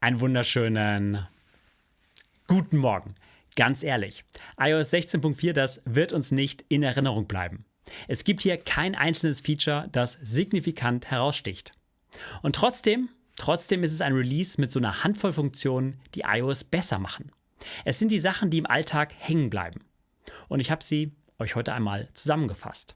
Einen wunderschönen guten Morgen. Ganz ehrlich, iOS 16.4, das wird uns nicht in Erinnerung bleiben. Es gibt hier kein einzelnes Feature, das signifikant heraussticht. Und trotzdem, trotzdem ist es ein Release mit so einer Handvoll Funktionen, die iOS besser machen. Es sind die Sachen, die im Alltag hängen bleiben. Und ich habe sie euch heute einmal zusammengefasst.